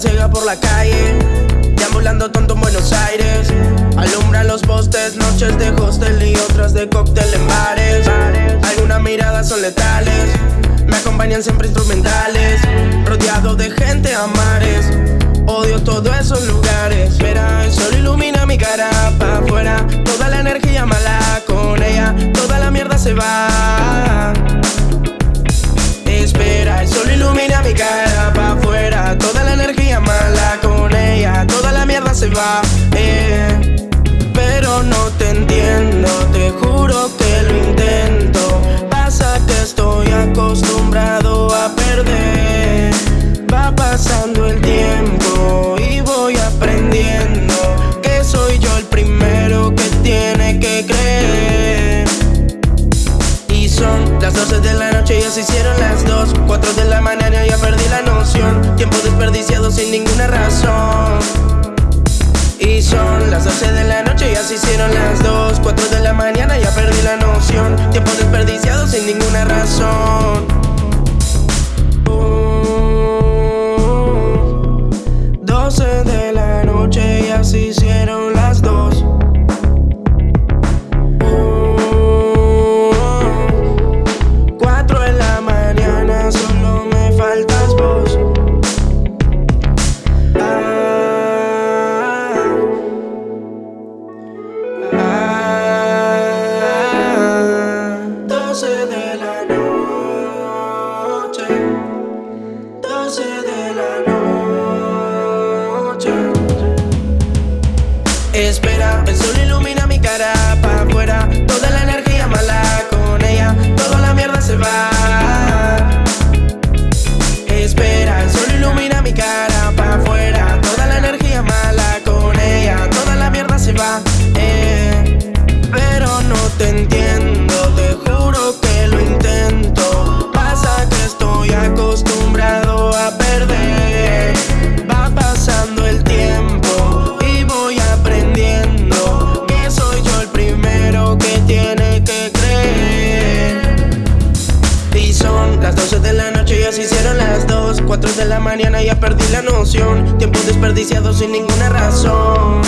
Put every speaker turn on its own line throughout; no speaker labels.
Ciega por la calle, deambulando tonto en Buenos Aires. Alumbran los postes, noches de hostel y otras de cóctel en bares. Algunas miradas son letales, me acompañan siempre instrumentales. Rodeado de gente a mares, odio todos esos lugares. Pero no te entiendo, te juro que lo intento. Pasa que estoy acostumbrado a perder. Va pasando el tiempo y voy aprendiendo que soy yo el primero que tiene que creer. Y son las 12 de la noche, ya se hicieron las 2 4 de la mañana, ya perdí la noción Tiempo desperdiciado sin ninguna razón Y son las 12 de la 2 4 de la mañana, ya perdí la noción. Tiempo desperdiciado sin ninguna razón.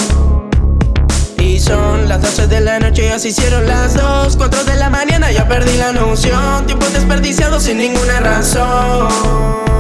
Y son las 12 de la noche, ya se hicieron las 2 4 de la mañana, ya perdí la noción. Tiempo desperdiciado sin ninguna razón